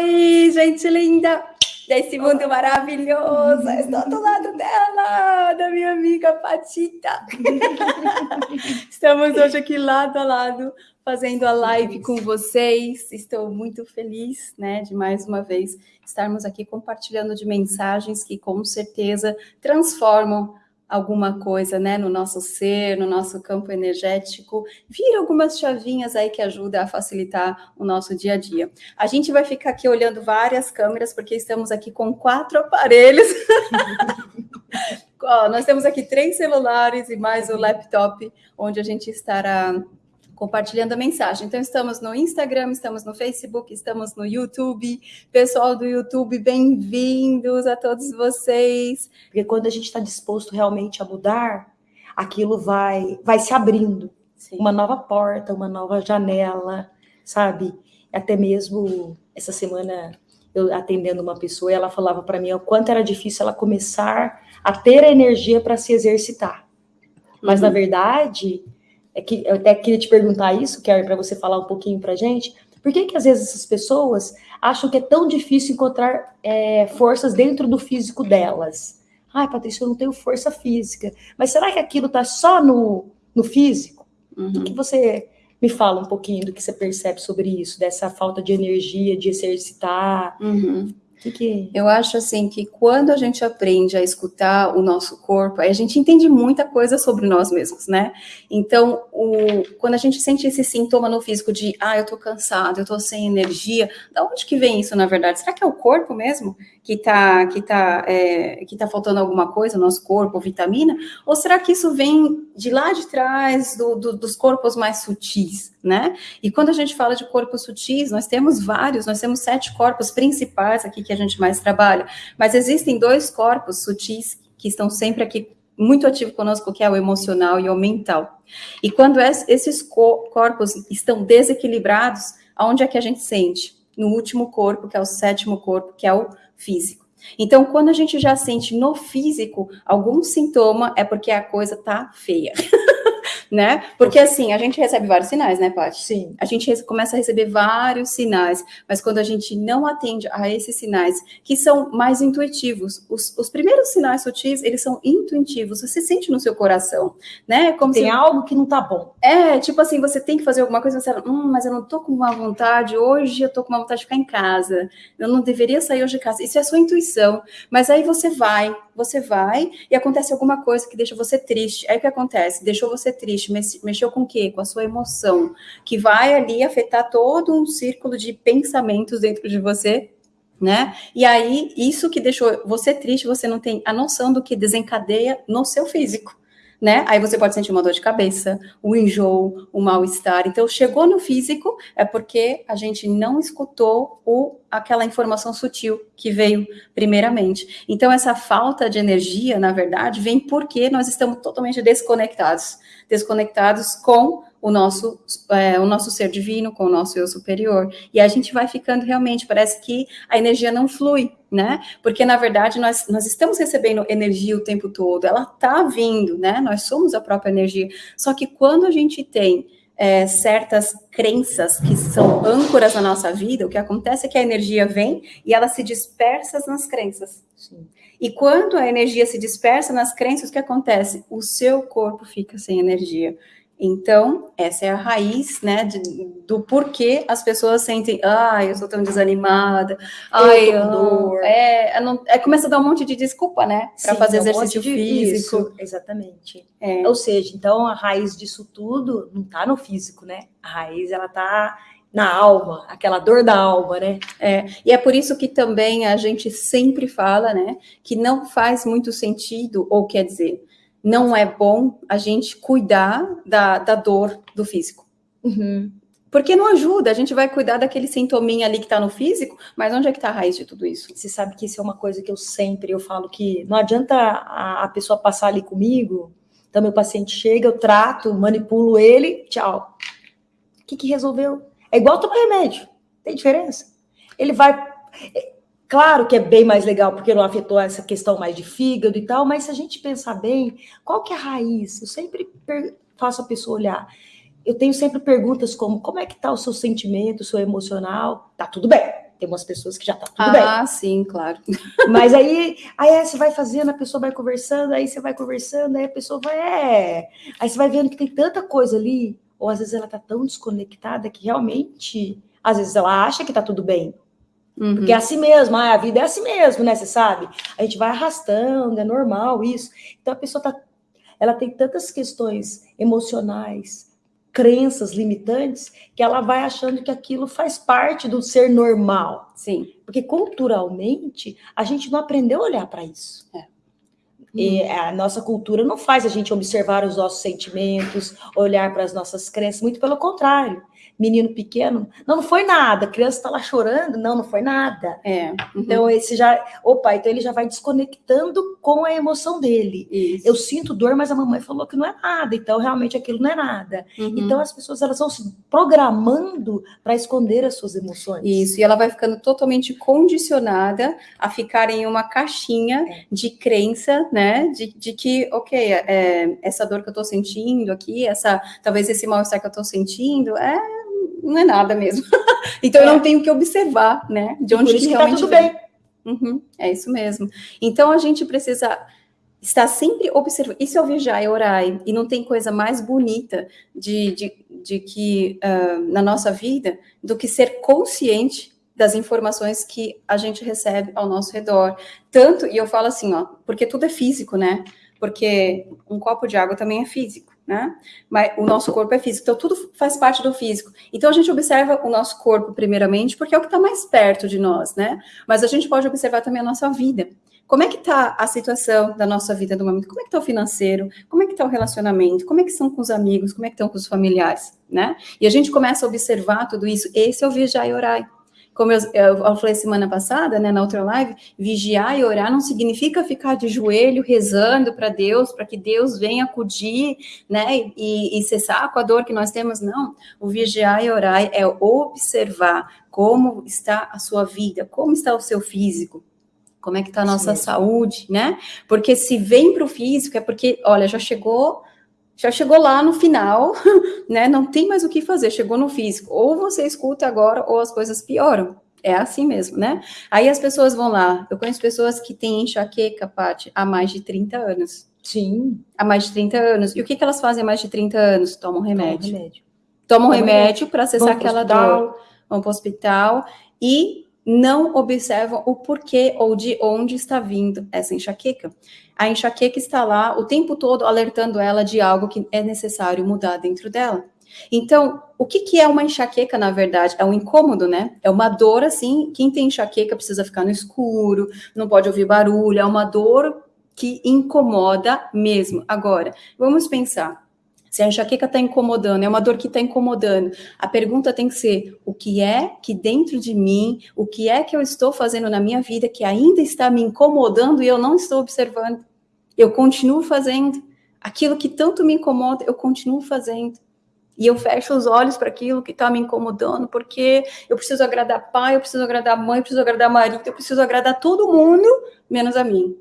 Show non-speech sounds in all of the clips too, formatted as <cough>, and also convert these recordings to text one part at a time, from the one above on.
Oi, gente linda desse mundo maravilhoso. Estou do lado dela, da minha amiga Patita. <laughs> Estamos hoje aqui lado a lado fazendo a live com vocês. Estou muito feliz, né, de mais uma vez estarmos aqui compartilhando de mensagens que com certeza transformam alguma coisa, né, no nosso ser, no nosso campo energético, vira algumas chavinhas aí que ajudam a facilitar o nosso dia a dia. A gente vai ficar aqui olhando várias câmeras, porque estamos aqui com quatro aparelhos. <laughs> Ó, nós temos aqui três celulares e mais o laptop, onde a gente estará compartilhando a mensagem. Então, estamos no Instagram, estamos no Facebook, estamos no YouTube. Pessoal do YouTube, bem-vindos a todos vocês. Porque quando a gente está disposto realmente a mudar, aquilo vai, vai se abrindo. Sim. Uma nova porta, uma nova janela, sabe? Até mesmo essa semana eu atendendo uma pessoa, ela falava para mim o quanto era difícil ela começar a ter a energia para se exercitar. Mas, uhum. na verdade, é que eu até queria te perguntar isso, Kerry, para você falar um pouquinho para gente. Por que, que às vezes essas pessoas acham que é tão difícil encontrar é, forças dentro do físico delas? Ai, Patrícia, eu não tenho força física. Mas será que aquilo está só no, no físico? Uhum. O que você me fala um pouquinho do que você percebe sobre isso, dessa falta de energia, de exercitar? Uhum. Que que... Eu acho assim que quando a gente aprende a escutar o nosso corpo, a gente entende muita coisa sobre nós mesmos, né? Então, o, quando a gente sente esse sintoma no físico de, ah, eu tô cansado, eu tô sem energia, da onde que vem isso, na verdade? Será que é o corpo mesmo que tá, que tá, é, que tá faltando alguma coisa no nosso corpo, vitamina? Ou será que isso vem de lá de trás, do, do, dos corpos mais sutis, né? E quando a gente fala de corpos sutis, nós temos vários, nós temos sete corpos principais aqui que a gente mais trabalha, mas existem dois corpos sutis que estão sempre aqui muito ativo conosco, que é o emocional e o mental. E quando esses corpos estão desequilibrados, aonde é que a gente sente? No último corpo, que é o sétimo corpo, que é o físico. Então, quando a gente já sente no físico algum sintoma, é porque a coisa tá feia. <laughs> né? Porque assim, a gente recebe vários sinais, né, Paty? Sim. A gente começa a receber vários sinais, mas quando a gente não atende a esses sinais, que são mais intuitivos, os, os primeiros sinais sutis, eles são intuitivos, você sente no seu coração, né? Como tem se... algo que não tá bom. É, tipo assim, você tem que fazer alguma coisa, você fala, hum, mas eu não tô com uma vontade, hoje eu tô com uma vontade de ficar em casa, eu não deveria sair hoje de casa. Isso é sua intuição, mas aí você vai, você vai e acontece alguma coisa que deixa você triste. Aí o que acontece? Deixou você triste, mexeu com o quê? Com a sua emoção, que vai ali afetar todo um círculo de pensamentos dentro de você, né? E aí, isso que deixou você triste, você não tem a noção do que desencadeia no seu físico né? Aí você pode sentir uma dor de cabeça, o um enjoo, o um mal-estar. Então, chegou no físico, é porque a gente não escutou o, aquela informação sutil que veio primeiramente. Então, essa falta de energia, na verdade, vem porque nós estamos totalmente desconectados. Desconectados com o nosso, é, o nosso ser divino, com o nosso eu superior. E a gente vai ficando realmente, parece que a energia não flui, né? Porque, na verdade, nós, nós estamos recebendo energia o tempo todo, ela está vindo, né? Nós somos a própria energia. Só que quando a gente tem é, certas crenças que são âncoras na nossa vida, o que acontece é que a energia vem e ela se dispersa nas crenças. Sim. E quando a energia se dispersa nas crenças, o que acontece? O seu corpo fica sem energia. Então, essa é a raiz, né, de, do porquê as pessoas sentem, ai, eu sou tão desanimada, ai, eu dor. É, é, não, é, começa a dar um monte de desculpa, né, para fazer um exercício físico. Isso, exatamente. É. Ou seja, então a raiz disso tudo não está no físico, né? A raiz, ela está na alma, aquela dor da alma, né? É, e é por isso que também a gente sempre fala, né, que não faz muito sentido, ou quer dizer, não é bom a gente cuidar da, da dor do físico. Uhum. Porque não ajuda, a gente vai cuidar daquele sintominha ali que está no físico, mas onde é que está a raiz de tudo isso? Você sabe que isso é uma coisa que eu sempre, eu falo que não adianta a, a pessoa passar ali comigo, então meu paciente chega, eu trato, manipulo ele, tchau. O que que resolveu? É igual tomar remédio, tem diferença? Ele vai, Claro que é bem mais legal porque não afetou essa questão mais de fígado e tal, mas se a gente pensar bem, qual que é a raiz? Eu sempre faço a pessoa olhar. Eu tenho sempre perguntas como, como é que tá o seu sentimento, o seu emocional? Tá tudo bem. Tem umas pessoas que já tá tudo ah, bem. Ah, sim, claro. <laughs> Mas aí, aí você vai fazendo, a pessoa vai conversando, aí você vai conversando, aí a pessoa vai, é. Aí você vai vendo que tem tanta coisa ali, ou às vezes ela tá tão desconectada que realmente, às vezes ela acha que tá tudo bem. Uhum. Porque é assim mesmo, ah, a vida é assim mesmo, né? Você sabe? A gente vai arrastando, é normal isso. Então a pessoa tá, ela tem tantas questões emocionais, crenças limitantes, que ela vai achando que aquilo faz parte do ser normal. Sim. Porque culturalmente a gente não aprendeu a olhar para isso. É. E uhum. a nossa cultura não faz a gente observar os nossos sentimentos, olhar para as nossas crenças, muito pelo contrário menino pequeno, não, não foi nada, a criança está lá chorando, não, não foi nada. É. Uhum. Então, esse já, opa, então ele já vai desconectando com a emoção dele. Isso. Eu sinto dor, mas a mamãe falou que não é nada, então realmente aquilo não é nada. Uhum. Então, as pessoas elas vão se programando para esconder as suas emoções. Isso, e ela vai ficando totalmente condicionada a ficar em uma caixinha é. de crença, né, de, de que, ok, é, essa dor que eu estou sentindo aqui, essa, talvez esse mal-estar que eu estou sentindo, é não é nada mesmo. <laughs> então é. eu não tenho que observar, né? De onde que, que tá realmente tá tudo vem. bem. Uhum, é isso mesmo. Então a gente precisa estar sempre observando. Isso é o vigiar e orar. E não tem coisa mais bonita de, de, de que uh, na nossa vida do que ser consciente das informações que a gente recebe ao nosso redor. Tanto, e eu falo assim, ó, porque tudo é físico, né? Porque um copo de água também é físico né? Mas o nosso corpo é físico, então tudo faz parte do físico. Então a gente observa o nosso corpo primeiramente, porque é o que está mais perto de nós, né? Mas a gente pode observar também a nossa vida. Como é que está a situação da nossa vida no momento? Como é que está o financeiro? Como é que está o relacionamento? Como é que são com os amigos? Como é que estão com os familiares, né? E a gente começa a observar tudo isso. Esse é o vigiar e orar. Como eu, eu, falei semana passada, né, na outra live, vigiar e orar não significa ficar de joelho rezando para Deus, para que Deus venha acudir, né, e, e cessar com a dor que nós temos, não. O vigiar e orar é observar como está a sua vida, como está o seu físico, como é que está a nossa Sim. saúde, né? Porque se vem para o físico é porque, olha, já chegou já chegou lá no final, <laughs> né? Não tem mais o que fazer, chegou no físico. Ou você escuta agora, ou as coisas pioram. É assim mesmo, né? Aí as pessoas vão lá. Eu conheço pessoas que têm enxaqueca, Paty, há mais de 30 anos. Sim. Há mais de 30 anos. E o que, que elas fazem há mais de 30 anos? Tomam remédio. Tomam remédio. Tomam remédio para cessar aquela dor. Vão para o hospital. E não observam o porquê ou de onde está vindo essa enxaqueca. A enxaqueca está lá o tempo todo alertando ela de algo que é necessário mudar dentro dela. Então, o que, que é uma enxaqueca, na verdade? É um incômodo, né? É uma dor, assim, quem tem enxaqueca precisa ficar no escuro, não pode ouvir barulho, é uma dor que incomoda mesmo. Agora, vamos pensar, se a enxaqueca está incomodando, é uma dor que está incomodando, a pergunta tem que ser: o que é que dentro de mim, o que é que eu estou fazendo na minha vida que ainda está me incomodando e eu não estou observando? Eu continuo fazendo. Aquilo que tanto me incomoda, eu continuo fazendo. E eu fecho os olhos para aquilo que está me incomodando, porque eu preciso agradar pai, eu preciso agradar mãe, eu preciso agradar marido, eu preciso agradar todo mundo, menos a mim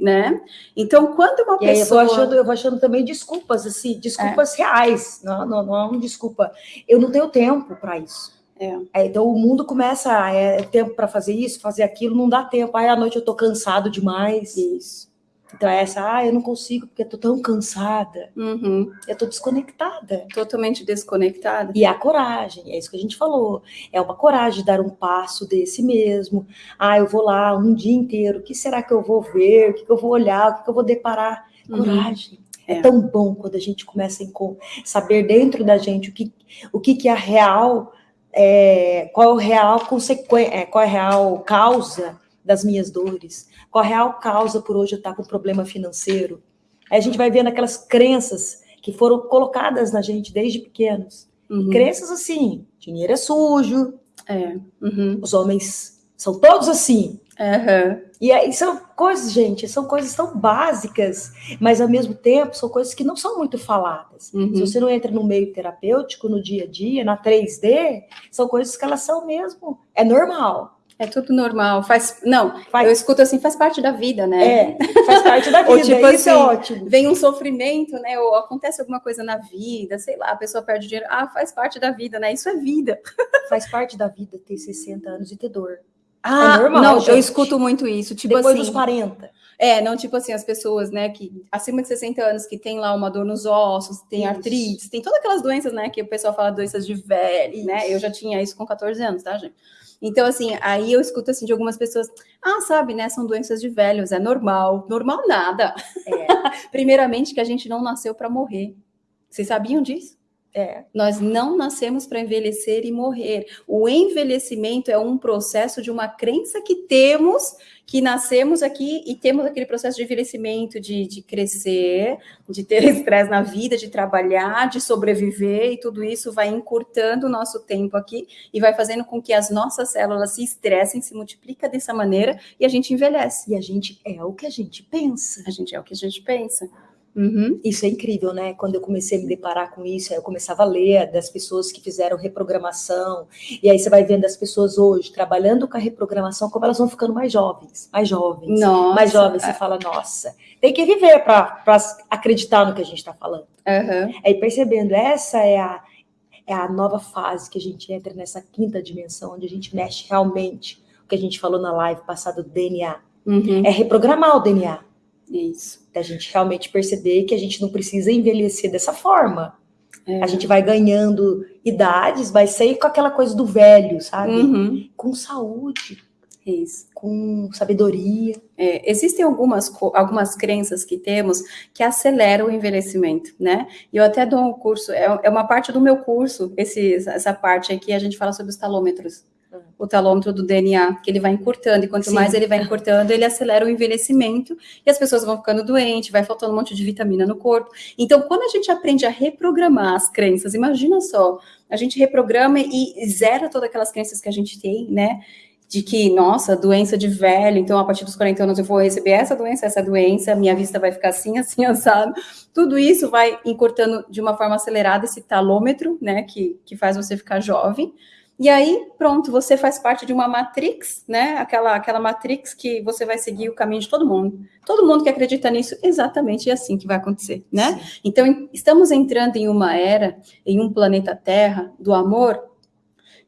né? Então, quando uma e pessoa... eu, vou achando, eu vou achando também desculpas, assim, desculpas é. reais, não, não, não é uma desculpa. Eu não tenho tempo para isso. É. É, então, o mundo começa, é tempo para fazer isso, fazer aquilo, não dá tempo. Aí, à noite, eu estou cansado demais. Isso. Então, é essa, ah, eu não consigo porque eu tô tão cansada. Uhum. Eu tô desconectada. Totalmente desconectada. E a coragem, é isso que a gente falou. É uma coragem dar um passo desse mesmo. Ah, eu vou lá um dia inteiro, o que será que eu vou ver? O que, que eu vou olhar? O que, que eu vou deparar? Uhum. Coragem. Uhum. É. é. tão bom quando a gente começa a saber dentro da gente o que, o que, que é a real, é, qual é a real consequência, é, qual é a real causa das minhas dores qual a real causa por hoje eu estar com problema financeiro. Aí a gente vai vendo aquelas crenças que foram colocadas na gente desde pequenos. Uhum. Crenças assim, dinheiro é sujo, é. Uhum. os homens são todos assim. Uhum. E aí são coisas, gente, são coisas tão básicas, mas ao mesmo tempo são coisas que não são muito faladas. Uhum. Se você não entra no meio terapêutico, no dia a dia, na 3D, são coisas que elas são mesmo, é normal. É tudo normal, faz. Não, faz... eu escuto assim, faz parte da vida, né? É, faz parte da <laughs> vida. Ou, tipo, isso é assim, é ótimo. Vem um sofrimento, né? Ou acontece alguma coisa na vida, sei lá, a pessoa perde dinheiro. Ah, faz parte da vida, né? Isso é vida. <laughs> Faz parte da vida ter 60 anos e ter dor. Ah, é normal, não, gente. eu escuto muito isso. Tipo Depois assim, dos 40. É, não tipo assim, as pessoas, né, que acima de 60 anos que tem lá uma dor nos ossos, tem isso. artrite, tem todas aquelas doenças, né, que o pessoal fala doenças de velho, né? Eu já tinha isso com 14 anos, tá, gente? Então, assim, aí eu escuto assim de algumas pessoas, ah, sabe, né? São doenças de velhos, é normal. Normal nada. É. <laughs> Primeiramente, que a gente não nasceu para morrer. Vocês sabiam disso? É. Nós não nascemos para envelhecer e morrer. O envelhecimento é um processo de uma crença que temos, que nascemos aqui e temos aquele processo de envelhecimento, de, de crescer, de ter <laughs> estresse na vida, de trabalhar, de sobreviver, e tudo isso vai encurtando o nosso tempo aqui e vai fazendo com que as nossas células se estressem, se multiplica dessa maneira e a gente envelhece. E a gente é o que a gente pensa. A gente é o que a gente pensa. Uhum. Isso é incrível, né? Quando eu comecei a me deparar com isso, eu começava a ler das pessoas que fizeram reprogramação, e aí você vai vendo as pessoas hoje trabalhando com a reprogramação, como elas vão ficando mais jovens, mais jovens, nossa, mais jovens. Você é. fala, nossa, tem que viver para acreditar no que a gente está falando. Uhum. Aí percebendo, essa é a, é a nova fase que a gente entra nessa quinta dimensão, onde a gente mexe realmente, o que a gente falou na live passada do DNA. Uhum. É reprogramar o DNA. Isso. Da gente realmente perceber que a gente não precisa envelhecer dessa forma. É. A gente vai ganhando idades, vai sair com aquela coisa do velho, sabe? Uhum. Com saúde. Isso. Com sabedoria. É, existem algumas, algumas crenças que temos que aceleram o envelhecimento, né? E eu até dou um curso, é, é uma parte do meu curso, esse, essa parte aqui, a gente fala sobre os talômetros o talômetro do DNA, que ele vai encurtando, e quanto Sim. mais ele vai encurtando, ele acelera o envelhecimento, e as pessoas vão ficando doentes, vai faltando um monte de vitamina no corpo. Então, quando a gente aprende a reprogramar as crenças, imagina só, a gente reprograma e zera todas aquelas crenças que a gente tem, né? de que, nossa, doença de velho, então a partir dos 40 anos eu vou receber essa doença, essa doença, minha vista vai ficar assim, <laughs> assim, assado. Tudo isso vai encurtando de uma forma acelerada esse talômetro, né, que, que faz você ficar jovem. E aí, pronto, você faz parte de uma matrix, né? Aquela, aquela matrix que você vai seguir o caminho de todo mundo. Todo mundo que acredita nisso, exatamente é assim que vai acontecer, né? Sim. Então, estamos entrando em uma era, em um planeta Terra do amor,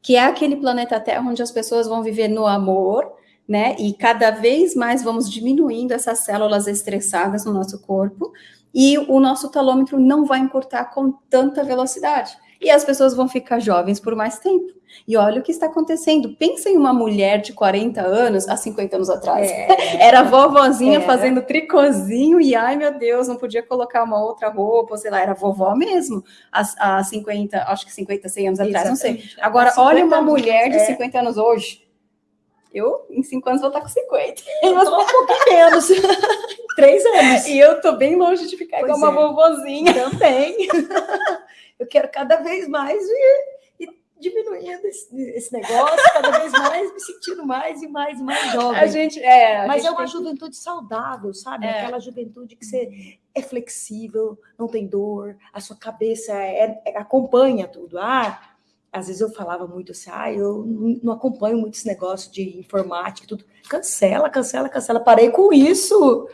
que é aquele planeta Terra onde as pessoas vão viver no amor, né? E cada vez mais vamos diminuindo essas células estressadas no nosso corpo, e o nosso talômetro não vai encurtar com tanta velocidade. E as pessoas vão ficar jovens por mais tempo. E olha o que está acontecendo. Pensa em uma mulher de 40 anos, há 50 anos atrás. É. <laughs> Era vovozinha é. fazendo tricôzinho e, ai meu Deus, não podia colocar uma outra roupa, sei lá, era vovó mesmo, há, há 50, acho que 50, 100 anos atrás, Exatamente. não sei. Agora, olha uma mulher de é. 50 anos hoje. Eu, em 5 anos, vou estar com 50. <laughs> Eu vou um pouquinho menos. <laughs> Três anos. E eu tô bem longe de ficar pois igual uma é. vovozinha. Também. eu quero cada vez mais ir diminuindo esse, esse, negócio, cada vez mais me sentindo mais e mais e mais jovem. A gente, é, a Mas gente é uma juventude saudável, sabe? É. Aquela juventude que você é flexível, não tem dor, a sua cabeça é, é, acompanha tudo. Ah, às vezes eu falava muito assim, ah, eu não acompanho muito esse negócio de informática e tudo. Cancela, cancela, cancela. Parei com isso.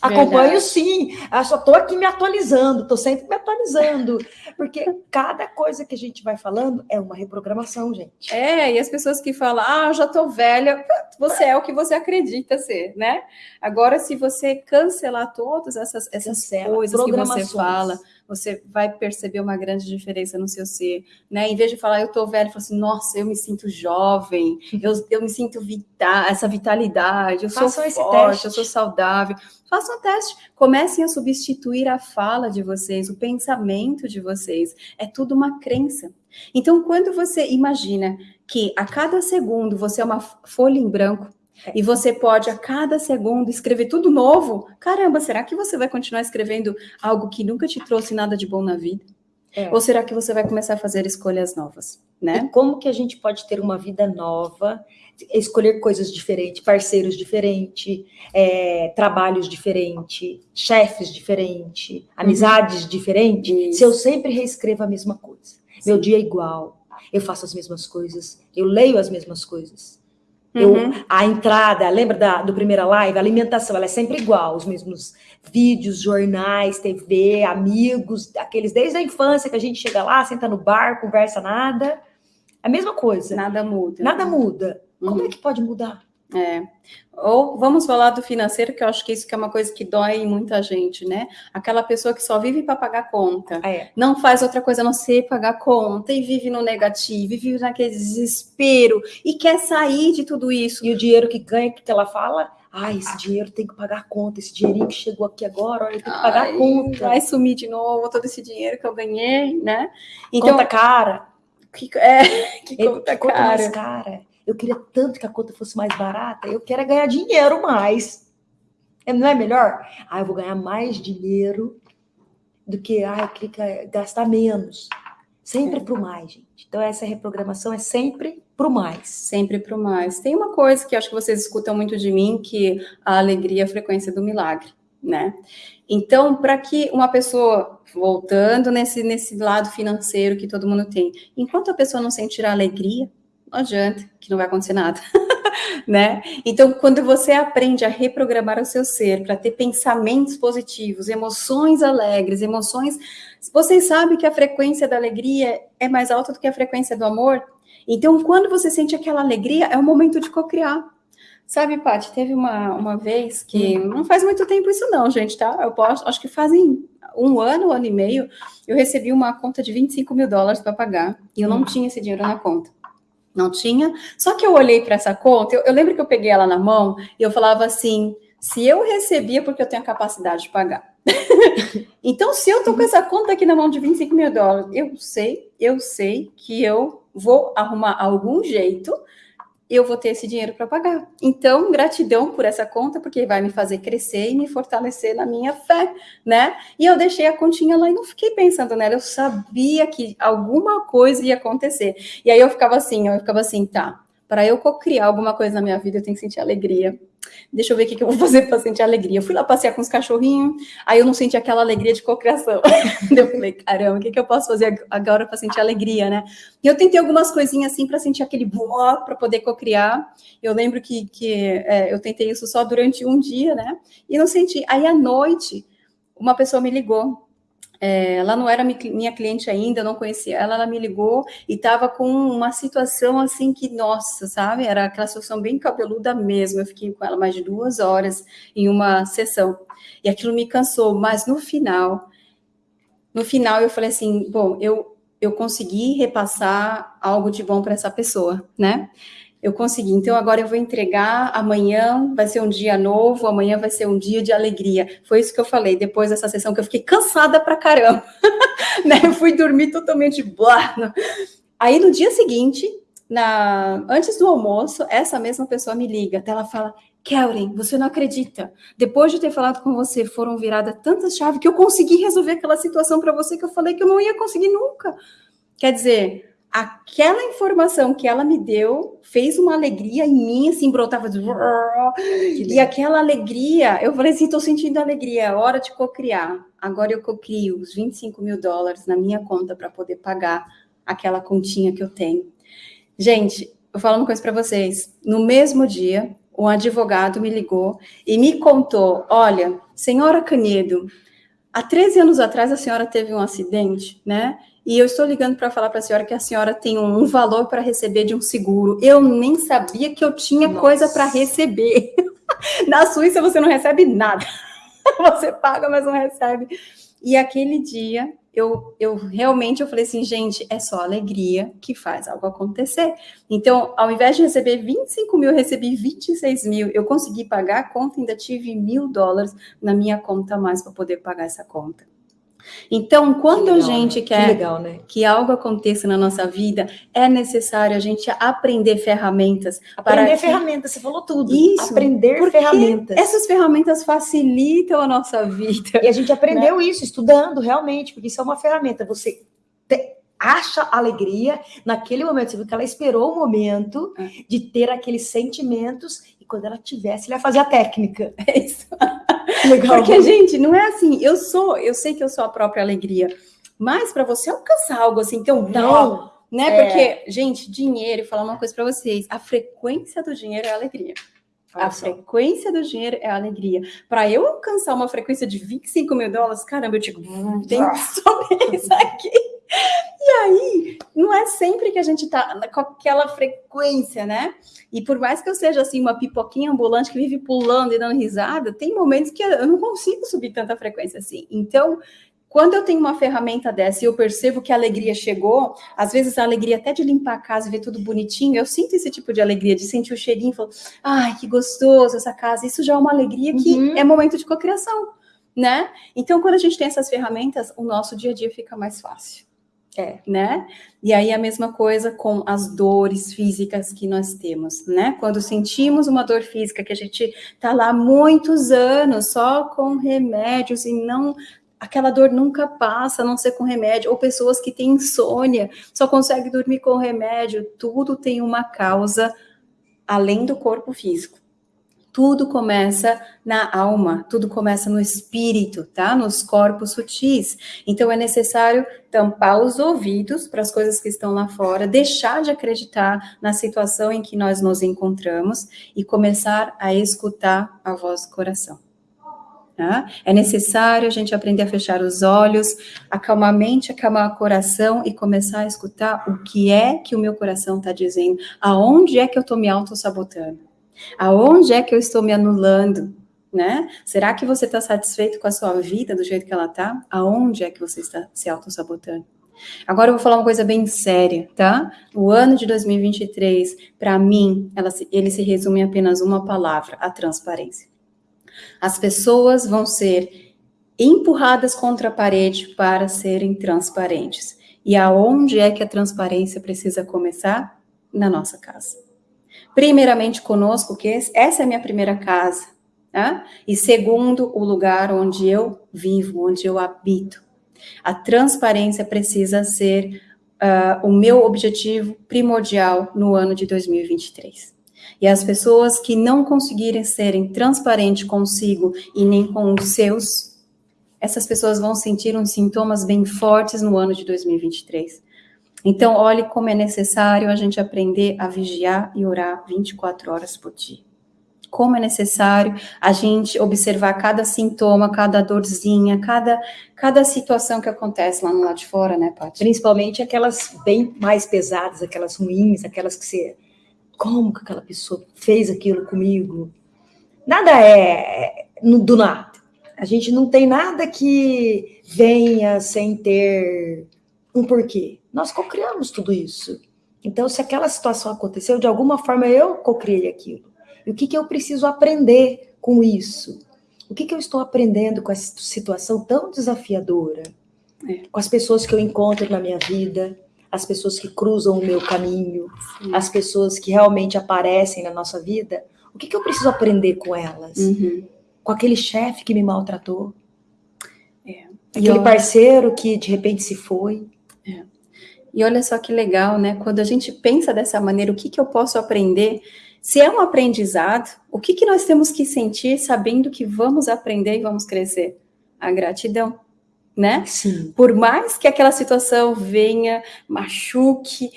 Acompanho sim, eu só estou aqui me atualizando, estou sempre me atualizando, porque cada coisa que a gente vai falando é uma reprogramação, gente. É, e as pessoas que falam, ah, já estou velha, você é o que você acredita ser, né? Agora, se você cancelar todas essas, essas coisas que você fala, você vai perceber uma grande diferença no seu ser, né? Em vez de falar, eu tô velho, fala assim, nossa, eu me sinto jovem, eu, eu me sinto vital, essa vitalidade, eu sou forte, eu sou saudável. Façam um teste, comecem a substituir a fala de vocês, o pensamento de vocês. É tudo uma crença. Então, quando você imagina que a cada segundo você é uma folha em branco, e você pode a cada segundo escrever tudo novo. Caramba, será que você vai continuar escrevendo algo que nunca te trouxe nada de bom na vida? É. Ou será que você vai começar a fazer escolhas novas, né? E como que a gente pode ter uma vida nova, escolher coisas diferentes, parceiros diferentes, é, trabalhos diferentes, chefes diferentes, amizades uhum. diferentes, se eu sempre reescrevo a mesma coisa? Sim. Meu dia é igual, eu faço as mesmas coisas, eu leio as mesmas coisas Eu, uhum. a entrada, lembra da do primeira live? A alimentação, ela é sempre igual, os mesmos vídeos, jornais, TV, amigos, aqueles desde a infância que a gente chega lá, senta no bar, conversa nada. A mesma coisa. Nada muda. Nada muda. Uhum. Como é que pode mudar? É. Ou vamos falar do financeiro, que eu acho que isso que é uma coisa que dói em muita gente, né? Aquela pessoa que só vive para pagar conta, é. não faz outra coisa a não ser pagar conta e vive no negativo, e vive naquele desespero e quer sair de tudo isso. E o dinheiro que ganha, que ela fala, ah, esse dinheiro tem que pagar conta, esse dinheirinho que chegou aqui agora, olha, tem que pagar Ai, conta. Vai sumir de novo todo esse dinheiro que eu ganhei, né? Então, conta cara. Que, é, <laughs> que conta, conta cara. mais cara. Eu queria tanto que a conta fosse mais barata. Eu quero é ganhar dinheiro mais. É, não é melhor? Ah, eu vou ganhar mais dinheiro do que ah, eu queria gastar menos. Sempre para o mais, gente. Então, essa reprogramação é sempre para o mais. Sempre para o mais. Tem uma coisa que acho que vocês escutam muito de mim, que a alegria é a frequência do milagre, né? Então, para que uma pessoa, voltando nesse, nesse lado financeiro que todo mundo tem, enquanto a pessoa não sentir a alegria, não adianta, que não vai acontecer nada. <laughs> né? Então, quando você aprende a reprogramar o seu ser para ter pensamentos positivos, emoções alegres, emoções. Vocês sabem que a frequência da alegria é mais alta do que a frequência do amor? Então, quando você sente aquela alegria, é o momento de cocriar. Sabe, Paty, teve uma, uma vez que hum. não faz muito tempo isso não, gente, tá? Eu posso, acho que fazem um ano, um ano e meio, eu recebi uma conta de 25 mil dólares para pagar e eu não hum. tinha esse dinheiro na conta. Não tinha. Só que eu olhei para essa conta, eu, eu, lembro que eu peguei ela na mão e eu falava assim: se eu recebia, porque eu tenho a capacidade de pagar. <laughs> então, se eu tô com essa conta aqui na mão de 25 mil dólares, eu sei, eu sei que eu vou arrumar algum jeito eu vou ter esse dinheiro para pagar. Então, gratidão por essa conta, porque vai me fazer crescer e me fortalecer na minha fé, né? E eu deixei a continha lá e não fiquei pensando nela, eu sabia que alguma coisa ia acontecer. E aí eu ficava assim, eu ficava assim, tá, para eu criar alguma coisa na minha vida, eu tenho que sentir alegria. Deixa eu ver o que, que eu vou fazer para sentir alegria. Eu fui lá passear com os cachorrinhos, aí eu não senti aquela alegria de cocriação. <laughs> eu falei, caramba, o que, que eu posso fazer agora para sentir alegria, né? E eu tentei algumas coisinhas assim para sentir aquele boa para poder cocriar. Eu lembro que, que é, eu tentei isso só durante um dia, né? E não senti. Aí à noite, uma pessoa me ligou ela não era minha cliente ainda, eu não conhecia ela, ela me ligou e estava com uma situação assim que, nossa, sabe? Era aquela situação bem cabeluda mesmo. Eu fiquei com ela mais de duas horas em uma sessão. E aquilo me cansou, mas no final, no final eu falei assim, bom, eu, eu consegui repassar algo de bom para essa pessoa, né? Eu consegui. Então, agora eu vou entregar, amanhã vai ser um dia novo, amanhã vai ser um dia de alegria. Foi isso que eu falei depois dessa sessão, que eu fiquei cansada pra caramba. <laughs> né? Eu fui dormir totalmente blá. Aí, no dia seguinte, na... antes do almoço, essa mesma pessoa me liga. Ela fala, Kellen, você não acredita. Depois de ter falado com você, foram viradas tantas chaves que eu consegui resolver aquela situação para você que eu falei que eu não ia conseguir nunca. Quer dizer, aquela informação que ela me deu fez uma alegria em mim, assim, brotava de... <laughs> E aquela alegria, eu falei assim, estou sentindo alegria, é hora de cocriar. Agora eu cocrio os 25 mil dólares na minha conta para poder pagar aquela continha que eu tenho. Gente, eu falo uma coisa para vocês. No mesmo dia, um advogado me ligou e me contou, olha, senhora Canedo, há 13 anos atrás a senhora teve um acidente, né? E eu estou ligando para falar para a senhora que a senhora tem um valor para receber de um seguro. Eu nem sabia que eu tinha Nossa. coisa para receber. <laughs> Na Suíça você não recebe nada. <laughs> Você paga, mas não recebe. E aquele dia eu, eu realmente eu falei assim, gente, é só alegria que faz algo acontecer. Então, ao invés de receber 25 mil, eu recebi 26 mil. Eu consegui pagar a conta, ainda tive mil dólares na minha conta a mais para poder pagar essa conta. Então, quando legal, a gente quer que, legal, né? que, algo aconteça na nossa vida, é necessário a gente aprender ferramentas. Aprender para ferramentas, que... você falou tudo. Isso. Aprender ferramentas. Essas ferramentas facilitam a nossa vida. E a gente aprendeu né? isso estudando, realmente, porque isso é uma ferramenta. Você te... acha alegria naquele momento. Você viu que ela esperou o momento é. de ter aqueles sentimentos e quando ela tivesse, ele ia fazer a técnica. <laughs> É isso. Legal. Porque, gente, não é assim, eu sou, eu sei que eu sou a própria alegria, mas para você alcançar algo assim, então, não, né? É. Porque, gente, dinheiro, falar uma coisa para vocês, a frequência do dinheiro é a alegria. A frequência do dinheiro é a alegria. Para eu alcançar uma frequência de 25 mil dólares, caramba, eu digo, hum, tem que subir isso aqui. <laughs> E aí, não é sempre que a gente tá com aquela frequência, né? E por mais que eu seja assim, uma pipoquinha ambulante que vive pulando e dando risada, tem momentos que eu não consigo subir tanta frequência assim. Então, quando eu tenho uma ferramenta dessa e eu percebo que a alegria chegou, às vezes a alegria até de limpar a casa e ver tudo bonitinho, eu sinto esse tipo de alegria, de sentir o cheirinho e falar, ai, que gostoso essa casa. Isso já é uma alegria que uhum. é momento de cocriação, né? Então, quando a gente tem essas ferramentas, o nosso dia a dia fica mais fácil. É, né? E aí a mesma coisa com as dores físicas que nós temos, né? Quando sentimos uma dor física que a gente tá lá muitos anos só com remédios e não aquela dor nunca passa, a não ser com remédio, ou pessoas que têm insônia, só conseguem dormir com remédio, tudo tem uma causa além do corpo físico. Tudo começa na alma, tudo começa no espírito, tá? Nos corpos sutis. Então é necessário tampar os ouvidos para as coisas que estão lá fora, deixar de acreditar na situação em que nós nos encontramos e começar a escutar a voz do coração. Tá? É necessário a gente aprender a fechar os olhos, acalmar a mente, acalmar o coração e começar a escutar o que é que o meu coração está dizendo, aonde é que eu estou me auto-sabotando, aonde é que eu estou me anulando, né? Será que você está satisfeito com a sua vida do jeito que ela está? Aonde é que você está se auto-sabotando? Agora eu vou falar uma coisa bem séria, tá? O ano de 2023, para mim, ela, ele se resume em apenas uma palavra, a transparência. As pessoas vão ser empurradas contra a parede para serem transparentes. E aonde é que a transparência precisa começar? Na nossa casa. Primeiramente conosco, que essa é a minha primeira casa. Tá? E segundo, o lugar onde eu vivo, onde eu habito. A transparência precisa ser uh, o meu objetivo primordial no ano de 2023. E as pessoas que não conseguirem serem transparentes consigo e nem com os seus, essas pessoas vão sentir uns sintomas bem fortes no ano de 2023. Então, olhe como é necessário a gente aprender a vigiar e orar 24 horas por dia. Como é necessário a gente observar cada sintoma, cada dorzinha, cada, cada situação que acontece lá no lado de fora, né, Paty? Principalmente aquelas bem mais pesadas, aquelas ruins, aquelas que você como que aquela pessoa fez aquilo comigo? Nada é do nada. A gente não tem nada que venha sem ter um porquê. Nós cocriamos tudo isso. Então, se aquela situação aconteceu, de alguma forma eu cocriei aquilo. E o que, que eu preciso aprender com isso? O que, que eu estou aprendendo com essa situação tão desafiadora? É. Com as pessoas que eu encontro na minha vida, as pessoas que cruzam o meu caminho, Sim. as pessoas que realmente aparecem na nossa vida, o que, que eu preciso aprender com elas? Uhum. Com aquele chefe que me maltratou? É. Aquele eu... parceiro que de repente se foi? E olha só que legal, né? Quando a gente pensa dessa maneira, o que, que eu posso aprender? Se é um aprendizado, o que, que nós temos que sentir sabendo que vamos aprender e vamos crescer? A gratidão né? Sim. Por mais que aquela situação venha, machuque,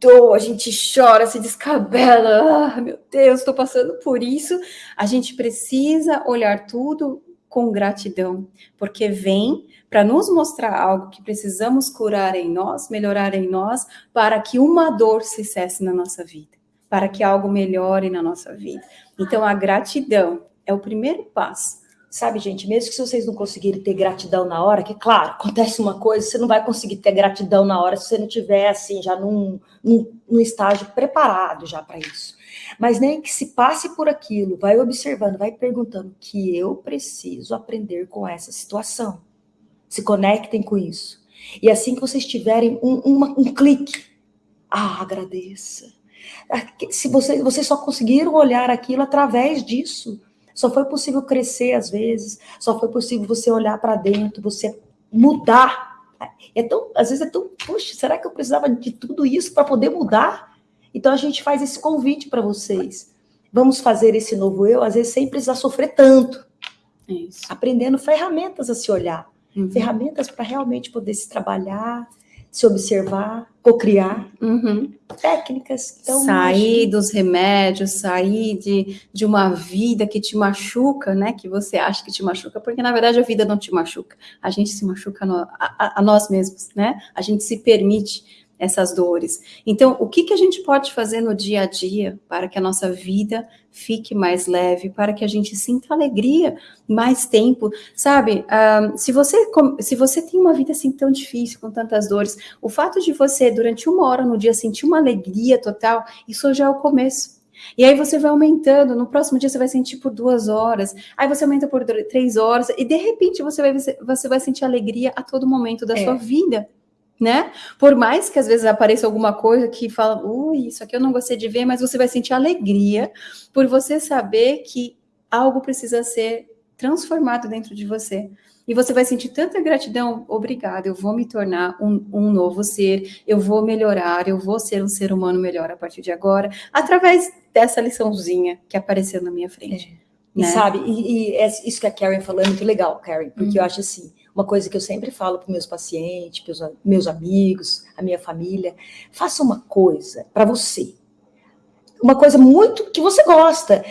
doa, a gente chora, se descabela, ah, meu Deus, estou passando por isso, a gente precisa olhar tudo com gratidão, porque vem para nos mostrar algo que precisamos curar em nós, melhorar em nós, para que uma dor se cesse na nossa vida, para que algo melhore na nossa vida. Então, a gratidão é o primeiro passo Sabe, gente, mesmo que vocês não conseguirem ter gratidão na hora, que claro, acontece uma coisa, você não vai conseguir ter gratidão na hora se você não tiver assim, já num, num, num estágio preparado já para isso. Mas nem que se passe por aquilo, vai observando, vai perguntando que eu preciso aprender com essa situação. Se conectem com isso. E assim que vocês tiverem um, uma, um clique, ah, agradeça. Se vocês, vocês só conseguiram olhar aquilo através disso, só foi possível crescer às vezes, só foi possível você olhar para dentro, você mudar. É tão, às vezes é tão, puxa, será que eu precisava de tudo isso para poder mudar? Então a gente faz esse convite para vocês. Vamos fazer esse novo eu, às vezes sem precisar sofrer tanto. Isso. Aprendendo ferramentas a se olhar. Uhum. Ferramentas para realmente poder se trabalhar, se observar, cocriar, Uhum. técnicas. Então, sair dos remédios, sair de, de uma vida que te machuca, né? Que você acha que te machuca, porque na verdade a vida não te machuca. A gente se machuca no, a, a, a nós mesmos, né? A gente se permite essas dores. Então, o que, que a gente pode fazer no dia a dia para que a nossa vida fique mais leve, para que a gente sinta alegria mais tempo, sabe? Um, se, você, se você tem uma vida assim tão difícil, com tantas dores, o fato de você, durante uma hora no dia, sentir uma alegria total, isso já é o começo. E aí você vai aumentando, no próximo dia você vai sentir por duas horas, aí você aumenta por três horas, e de repente você vai, você vai sentir alegria a todo momento da é. sua vida né? Por mais que às vezes apareça alguma coisa que fala, ui, isso aqui eu não gostei de ver, mas você vai sentir alegria por você saber que algo precisa ser transformado dentro de você. E você vai sentir tanta gratidão, obrigada, eu vou me tornar um, um novo ser, eu vou melhorar, eu vou ser um ser humano melhor a partir de agora, através dessa liçãozinha que apareceu na minha frente. É. Né? E sabe, e, e, é isso que a Karen falou é muito legal, Karen, porque uhum. eu acho assim, uma coisa que eu sempre falo para meus pacientes, para os meus amigos, a minha família, faça uma coisa para você. Uma coisa muito que você gosta.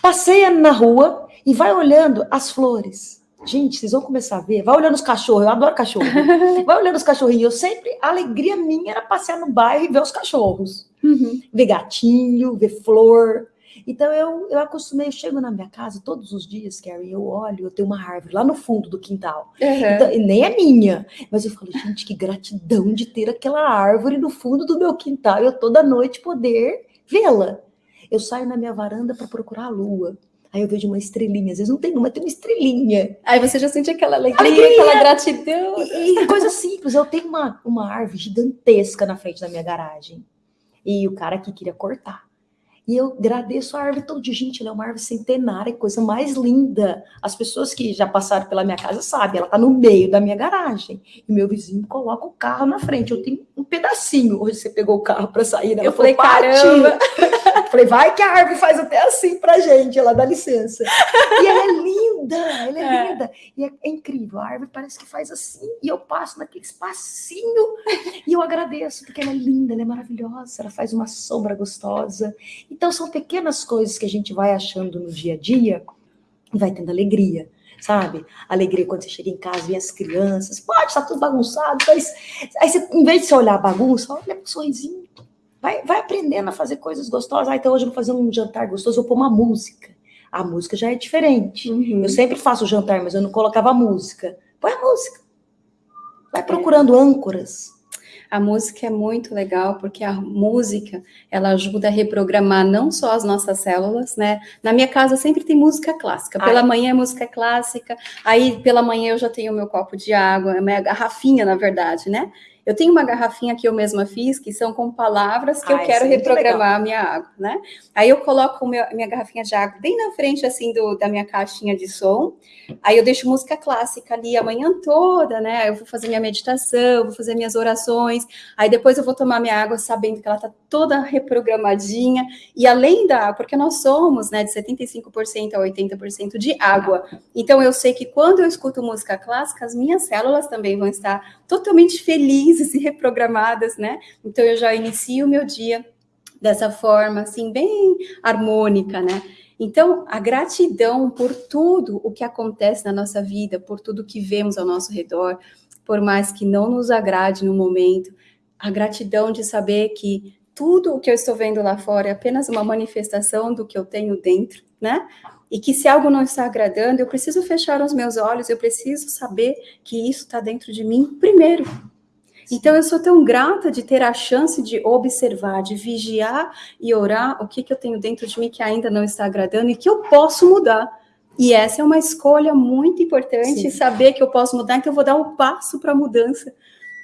Passeia na rua e vai olhando as flores. Gente, vocês vão começar a ver. Vai olhando os cachorros, eu adoro cachorro. <laughs> Vai olhando os cachorrinhos. Eu sempre, a alegria minha era passear no bairro e ver os cachorros. Uhum. Ver gatinho, ver flor. Então eu, eu acostumei, eu chego na minha casa todos os dias, Carrie, eu olho, eu tenho uma árvore lá no fundo do quintal. Uhum. Então, nem é minha, mas eu falo, gente, que gratidão de ter aquela árvore no fundo do meu quintal e eu toda noite poder vê-la. Eu saio na minha varanda para procurar a lua. Aí eu vejo uma estrelinha, às vezes não tem uma, tem uma estrelinha. Aí você já sente aquela alegria, alegria. aquela gratidão. E, e coisa simples, eu tenho uma, uma árvore gigantesca na frente da minha garagem. E o cara aqui queria cortar. E eu agradeço a árvore todo dia. Gente, ela é uma árvore centenária, coisa mais linda. As pessoas que já passaram pela minha casa sabem, ela está no meio da minha garagem. E meu vizinho coloca o carro na frente. Eu tenho um pedacinho. Hoje você pegou o carro para sair, né? Eu falei, caramba! <laughs> falei, vai que a árvore faz até assim pra gente, ela dá licença. E ela é linda, ela é, é. linda. E é, é, incrível, a árvore parece que faz assim, e eu passo naquele espacinho, e eu agradeço, porque ela é linda, ela é maravilhosa, ela faz uma sombra gostosa. Então, são pequenas coisas que a gente vai achando no dia a dia e vai tendo alegria, sabe? Alegria quando você chega em casa e as crianças, pode estar tá tudo bagunçado, mas aí você, em vez de você olhar a bagunça, olha um sorrisinho. Vai, vai aprendendo a fazer coisas gostosas. Ah, então hoje eu vou fazer um jantar gostoso, vou pôr uma música. A música já é diferente. Uhum. Eu sempre faço jantar, mas eu não colocava música. Põe a música. Vai procurando âncoras a música é muito legal porque a música ela ajuda a reprogramar não só as nossas células, né? Na minha casa sempre tem música clássica. Pela Ai. manhã é música clássica, aí pela manhã eu já tenho o meu copo de água, a minha garrafinha, na verdade, né? Eu tenho uma garrafinha que eu mesma fiz, que são com palavras que eu quero é reprogramar a minha água, né? Aí eu coloco meu, minha garrafinha de água bem na frente, assim, do, da minha caixinha de som. Aí eu deixo música clássica ali a manhã toda, né? Eu vou fazer minha meditação, vou fazer minhas orações. Aí depois eu vou tomar minha água sabendo que ela tá toda reprogramadinha. E além da... Porque nós somos, né, de 75% a 80% de água. Então eu sei que quando eu escuto música clássica, as minhas células também vão estar totalmente felizes e reprogramadas, né? Então eu já inicio o meu dia dessa forma, assim, bem harmônica, né? Então, a gratidão por tudo o que acontece na nossa vida, por tudo que vemos ao nosso redor, por mais que não nos agrade no momento, a gratidão de saber que tudo o que eu estou vendo lá fora é apenas uma manifestação do que eu tenho dentro, né? E que se algo não está agradando, eu preciso fechar os meus olhos, eu preciso saber que isso está dentro de mim primeiro. Então, eu sou tão grata de ter a chance de observar, de vigiar e orar o que, que eu tenho dentro de mim que ainda não está agradando e que eu posso mudar. E essa é uma escolha muito importante, Sim. saber que eu posso mudar, então eu vou dar um passo para a mudança.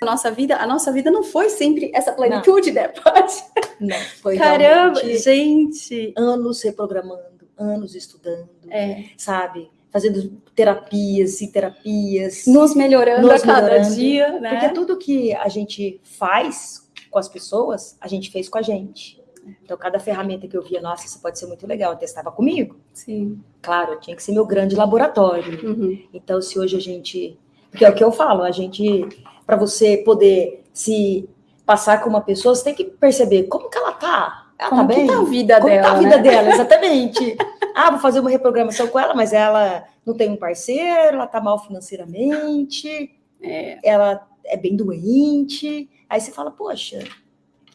A nossa vida, a nossa vida não foi sempre essa plenitude, não. né? Pode. Não, foi Caramba, gente. Anos reprogramando anos estudando, é. sabe? Fazendo terapias e terapias. Nos melhorando nos a cada melhorando, dia, né? Porque tudo que a gente faz com as pessoas, a gente fez com a gente. Então, cada ferramenta que eu via, nossa, isso pode ser muito legal, eu testava comigo. Sim. Claro, tinha que ser meu grande laboratório. Uhum. Então, se hoje a gente. Porque é o que eu falo, a gente, para você poder se passar com uma pessoa, você tem que perceber como que ela tá. Ela como tá bem? tá a vida como dela, tá a vida né? dela, <laughs> exatamente. ah, vou fazer uma reprogramação com ela, mas ela não tem um parceiro, ela tá mal financeiramente, É. ela é bem doente. Aí você fala, poxa,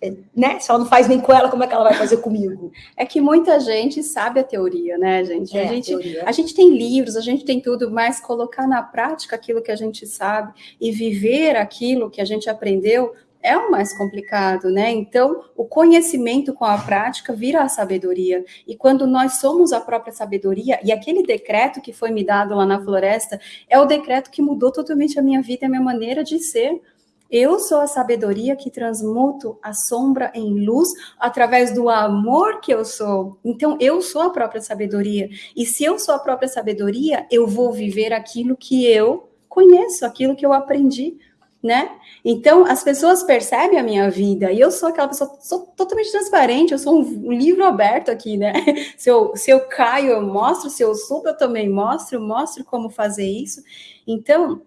é, né? Se ela não faz bem com ela, como é que ela vai fazer comigo? <laughs> É que muita gente sabe a teoria, né, gente? É, a gente teoria. A gente tem livros, a gente tem tudo, mas colocar na prática aquilo que a gente sabe e viver aquilo que a gente aprendeu é o mais complicado, né? Então, o conhecimento com a prática vira a sabedoria. E quando nós somos a própria sabedoria, e aquele decreto que foi me dado lá na floresta, é o decreto que mudou totalmente a minha vida e a minha maneira de ser. Eu sou a sabedoria que transmuto a sombra em luz através do amor que eu sou. Então, eu sou a própria sabedoria. E se eu sou a própria sabedoria, eu vou viver aquilo que eu conheço, aquilo que eu aprendi, né? Então, as pessoas percebem a minha vida e eu sou aquela pessoa, sou totalmente transparente, eu sou um, livro aberto aqui, né? <laughs> Se eu, se eu caio, eu mostro, se eu subo, eu também mostro, mostro como fazer isso. Então,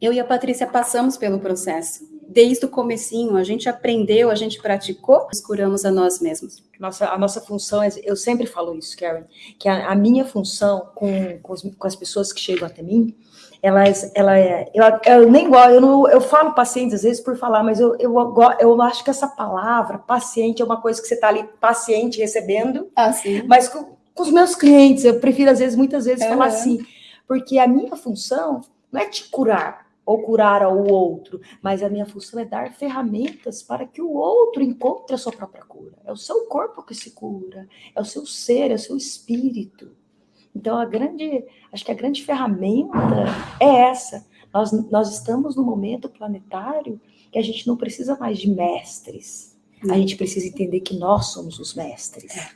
eu e a Patrícia passamos pelo processo. Desde o comecinho, a gente aprendeu, a gente praticou, nos curamos a nós mesmos. Nossa, a nossa função, é, eu sempre falo isso, Karen, que a, a minha função com, com, os, com, as pessoas que chegam até mim, elas, ela é, eu, eu nem gosto, eu, não, eu falo paciente às vezes por falar, mas eu, eu, eu acho que essa palavra, paciente, é uma coisa que você está ali paciente recebendo, ah, sim. mas com, com, os meus clientes, eu prefiro às vezes, muitas vezes, falar assim, porque a minha função não é te curar, ou curar ao outro, mas a minha função é dar ferramentas para que o outro encontre a sua própria cura. É o seu corpo que se cura, é o seu ser, é o seu espírito. Então, a grande, acho que a grande ferramenta é essa. Nós, nós estamos no momento planetário que a gente não precisa mais de mestres. A gente precisa entender que nós somos os mestres.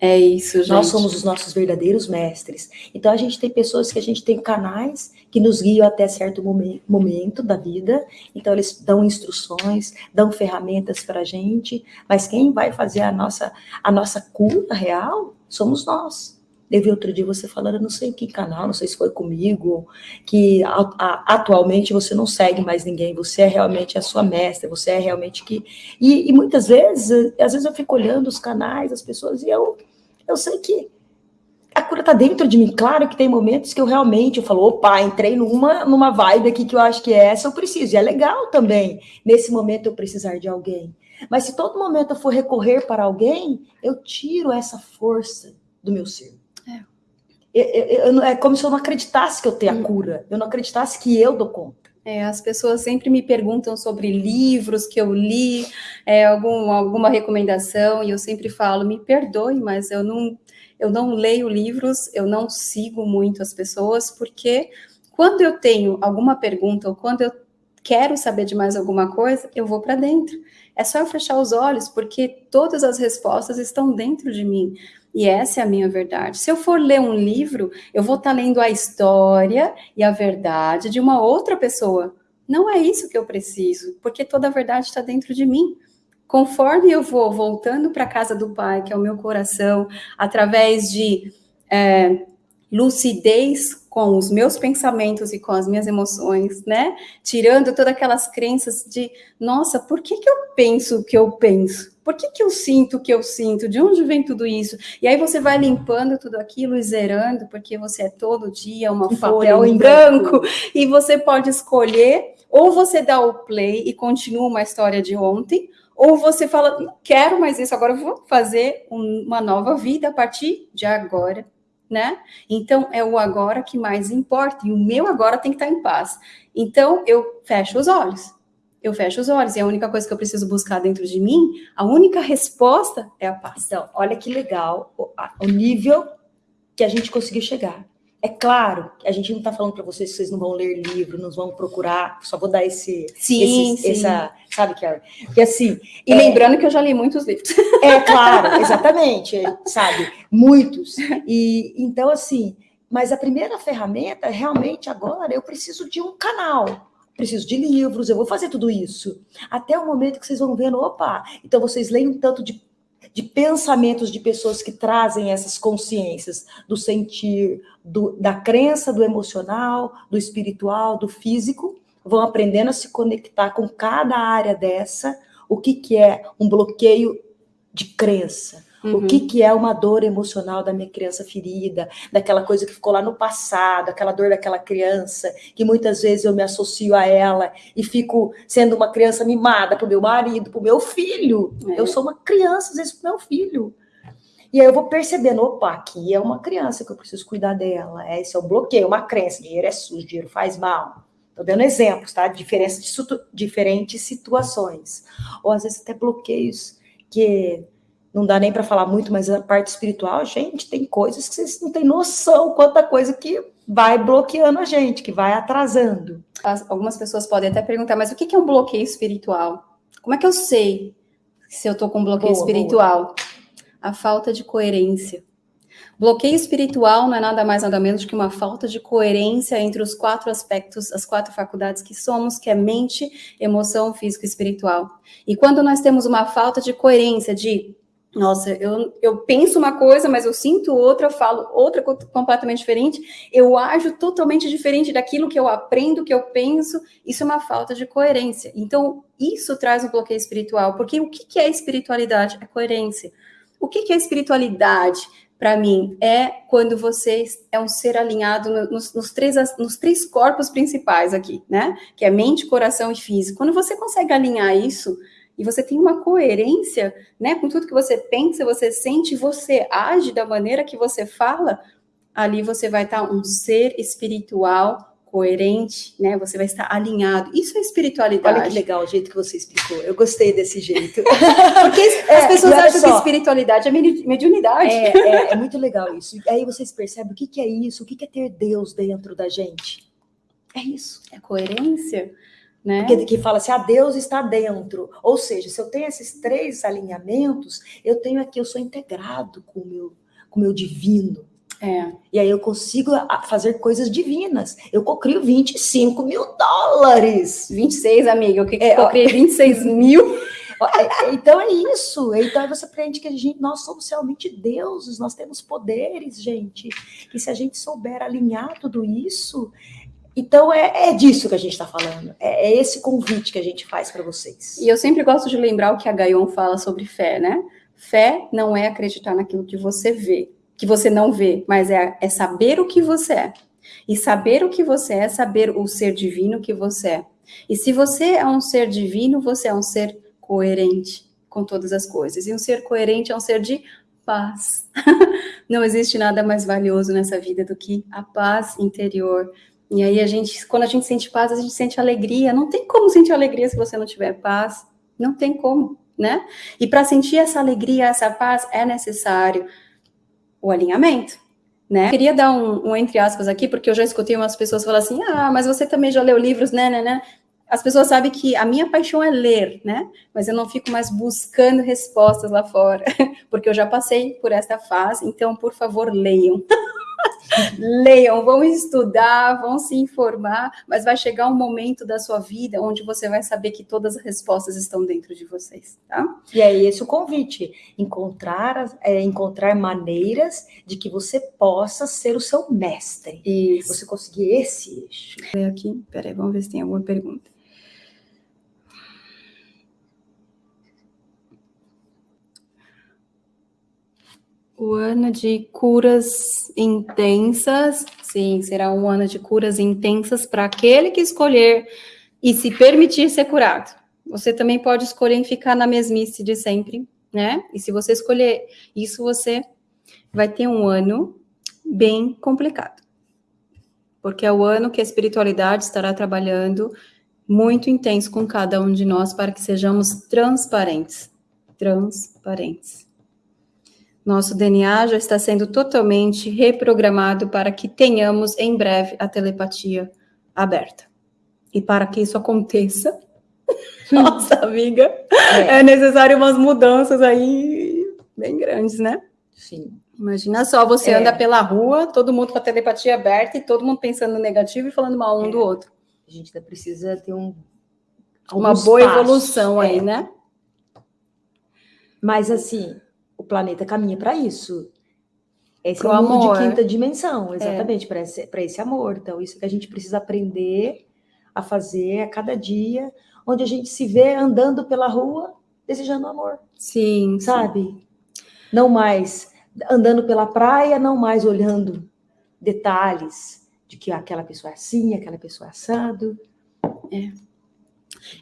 É isso, gente. Nós somos os nossos verdadeiros mestres. Então, a gente tem pessoas que a gente tem canais que nos guiam até certo momento da vida. Então, eles dão instruções, dão ferramentas para a gente. Mas quem vai fazer a nossa, a nossa cura real somos nós. Vi outro dia você falando, não sei em que canal, não sei se foi comigo, que a, a, atualmente você não segue mais ninguém, você é realmente a sua mestra, você é realmente que. E, e muitas vezes, às vezes eu fico olhando os canais, as pessoas, e eu, eu sei que a cura está dentro de mim. Claro que tem momentos que eu realmente eu falo, opa, entrei numa, numa vibe aqui que eu acho que é essa eu preciso. E é legal também, nesse momento, eu precisar de alguém. Mas se todo momento eu for recorrer para alguém, eu tiro essa força do meu ser. É. é como se eu não acreditasse que eu tenho a cura. Eu não acreditasse que eu dou conta. É, as pessoas sempre me perguntam sobre livros que eu li, é, algum, alguma recomendação, e eu sempre falo, me perdoe, mas eu não, eu não leio livros, eu não sigo muito as pessoas, porque quando eu tenho alguma pergunta ou quando eu quero saber de mais alguma coisa, eu vou para dentro. É só eu fechar os olhos, porque todas as respostas estão dentro de mim. E essa é a minha verdade. Se eu for ler um livro, eu vou estar tá lendo a história e a verdade de uma outra pessoa. Não é isso que eu preciso, porque toda a verdade está dentro de mim. Conforme eu vou voltando para a casa do Pai, que é o meu coração, através de é, lucidez com os meus pensamentos e com as minhas emoções, né? Tirando todas aquelas crenças de, nossa, por que, que eu penso o que eu penso? Por que, que eu sinto o que eu sinto? De onde vem tudo isso? E aí você vai limpando tudo aquilo e zerando, porque você é todo dia uma um folha em branco, branco, e você pode escolher, ou você dá o play e continua uma história de ontem, ou você fala, não quero mais isso, agora eu vou fazer uma nova vida a partir de agora né? Então é o agora que mais importa, e o meu agora tem que estar em paz. Então eu fecho os olhos. Eu fecho os olhos, e a única coisa que eu preciso buscar dentro de mim, a única resposta é a paz. Então, olha que legal o, o nível que a gente conseguiu chegar. É claro que a gente não está falando para vocês que vocês não vão ler livro, não vão procurar, só vou dar esse. Sim, esse, sim. Essa, sabe, Karen? Porque assim. E é, lembrando que eu já li muitos livros. É claro, <laughs> exatamente, sabe? Muitos. E então, assim, mas a primeira ferramenta, realmente, agora, eu preciso de um canal. Preciso de livros, eu vou fazer tudo isso. Até o momento que vocês vão vendo, opa, então vocês leem um tanto de de pensamentos de pessoas que trazem essas consciências do sentir, do, da crença, do emocional, do espiritual, do físico. vão aprendendo a se conectar com cada área dessa, o que, que é um bloqueio de crença, Uhum. O que, que é uma dor emocional da minha criança ferida, daquela coisa que ficou lá no passado, aquela dor daquela criança, que muitas vezes eu me associo a ela e fico sendo uma criança mimada para o meu marido, para o meu filho. É. Eu sou uma criança, às vezes, para o meu filho. E aí eu vou percebendo, opa, aqui é uma criança que eu preciso cuidar dela. É, esse é um bloqueio, uma crença. Dinheiro é sujo, dinheiro faz mal. Estou dando exemplos, tá? Diferença de diferentes situações. Ou às vezes até bloqueios que não dá nem para falar muito, mas a parte espiritual, gente, tem coisas que vocês não têm noção quanta coisa que vai bloqueando a gente, que vai atrasando. As, algumas pessoas podem até perguntar, mas o que é um bloqueio espiritual? Como é que eu sei se eu estou com um bloqueio boa, espiritual? Boa. A falta de coerência. Bloqueio espiritual não é nada mais nada menos que uma falta de coerência entre os quatro aspectos, as quatro faculdades que somos, que é mente, emoção, físico e espiritual. E quando nós temos uma falta de coerência de nossa, eu, eu penso uma coisa, mas eu sinto outra, eu falo outra completamente diferente, eu ajo totalmente diferente daquilo que eu aprendo, que eu penso, isso é uma falta de coerência. Então, isso traz um bloqueio espiritual, porque o que é espiritualidade? É coerência. O que é espiritualidade? Para mim, é quando você é um ser alinhado nos, nos, três, nos três corpos principais aqui, né? Que é mente, coração e físico. Quando você consegue alinhar isso, e você tem uma coerência, né, com tudo que você pensa, você sente, você age da maneira que você fala, ali você vai estar um ser espiritual coerente, né? Você vai estar alinhado. Isso é espiritualidade. Olha que legal o jeito que você explicou. Eu gostei desse jeito. <laughs> Porque é, as pessoas acham só, que espiritualidade é mediunidade. É, é, é, muito legal isso. E aí vocês percebem o que, que é isso, o que, que é ter Deus dentro da gente. É isso. É coerência. Né? Porque que fala assim, a ah, Deus está dentro. Ou seja, se eu tenho esses três alinhamentos, eu tenho aqui, eu sou integrado com o meu, com o meu divino. É. E aí eu consigo fazer coisas divinas. Eu cocrio 25 mil dólares. 26, amiga. Eu, é, eu criei 26 mil. É, é, então é isso. Então você aprende que a gente, nós somos realmente deuses, nós temos poderes, gente. E se a gente souber alinhar tudo isso, então é, é, disso que a gente está falando. É, é, esse convite que a gente faz para vocês. E eu sempre gosto de lembrar o que a Gaion fala sobre fé, né? Fé não é acreditar naquilo que você vê, que você não vê, mas é, é saber o que você é. E saber o que você é, saber o ser divino que você é. E se você é um ser divino, você é um ser coerente com todas as coisas. E um ser coerente é um ser de paz. <laughs> não existe nada mais valioso nessa vida do que a paz interior e aí a gente, quando a gente sente paz, a gente sente alegria. Não tem como sentir alegria se você não tiver paz. Não tem como, né? E para sentir essa alegria, essa paz, é necessário o alinhamento. Né? Eu queria dar um, um, entre aspas aqui, porque eu já escutei umas pessoas falar assim: ah, mas você também já leu livros, né, né, né? As pessoas sabem que a minha paixão é ler, né? Mas eu não fico mais buscando respostas lá fora, <laughs> porque eu já passei por essa fase, então, por favor, leiam. <laughs> Leiam, vão estudar, vão se informar, mas vai chegar um momento da sua vida onde você vai saber que todas as respostas estão dentro de vocês, tá? E é esse o convite, encontrar, é, encontrar maneiras de que você possa ser o seu mestre. Isso. Você conseguir esse eixo. Aqui, peraí, vamos ver se tem alguma pergunta. O ano de curas intensas, sim, será um ano de curas intensas para aquele que escolher e se permitir ser curado. Você também pode escolher ficar na mesmice de sempre, né? E se você escolher isso, você vai ter um ano bem complicado. Porque é o ano que a espiritualidade estará trabalhando muito intenso com cada um de nós para que sejamos transparentes. Transparentes. Nosso DNA já está sendo totalmente reprogramado para que tenhamos em breve a telepatia aberta. E para que isso aconteça, <laughs> nossa amiga, é. é necessário umas mudanças aí bem grandes, né? Sim. Imagina só, você é. anda pela rua, todo mundo com a telepatia aberta e todo mundo pensando no negativo e falando mal um é. do outro. A gente ainda precisa ter um uma boa passos. evolução aí, é. né? Mas assim, o planeta caminha para isso. Esse é o amor. de quinta dimensão, exatamente, é. para esse, esse amor. Então, isso que a gente precisa aprender a fazer a cada dia, onde a gente se vê andando pela rua desejando amor. Sim. Sabe? Sim. Não mais andando pela praia, não mais olhando detalhes de que aquela pessoa é assim, aquela pessoa é assado. É.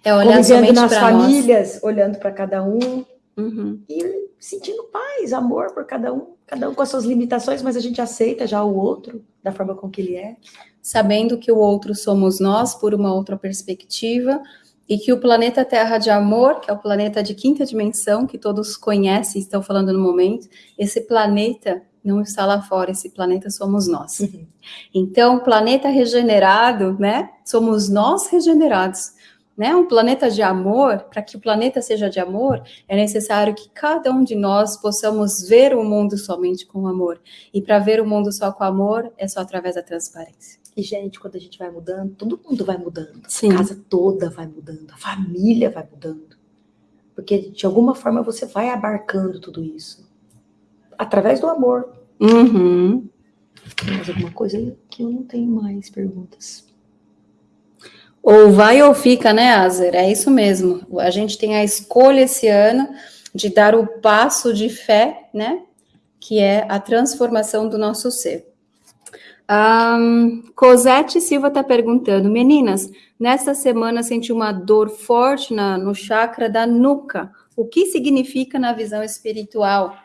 É olhar somente nas famílias, nós. olhando para cada um uhum. e sentindo paz, amor por cada um, cada um com as suas limitações, mas a gente aceita já o outro da forma com que ele é. Sabendo que o outro somos nós por uma outra perspectiva, e que o planeta Terra de Amor, que é o planeta de quinta dimensão, que todos conhecem, estão falando no momento, esse planeta não está lá fora, esse planeta somos nós. Uhum. Então, planeta regenerado, né? Somos nós regenerados. Né? Um planeta de amor, para que o planeta seja de amor, é necessário que cada um de nós possamos ver o mundo somente com amor. E para ver o mundo só com amor, é só através da transparência. E, gente, quando a gente vai mudando, todo mundo vai mudando. Sim. A casa toda vai mudando, a família vai mudando. Porque, de alguma forma, você vai abarcando tudo isso. Através do amor. Uhum. Tem mais alguma coisa aí que eu não tenho mais perguntas. Ou vai ou fica, né, Azer? É isso mesmo. A gente tem a escolha esse ano de dar o passo de fé, né? Que é a transformação do nosso ser. Um, Cosete Silva está perguntando, meninas, nesta semana senti uma dor forte na, no chakra da nuca. O que significa na visão espiritual?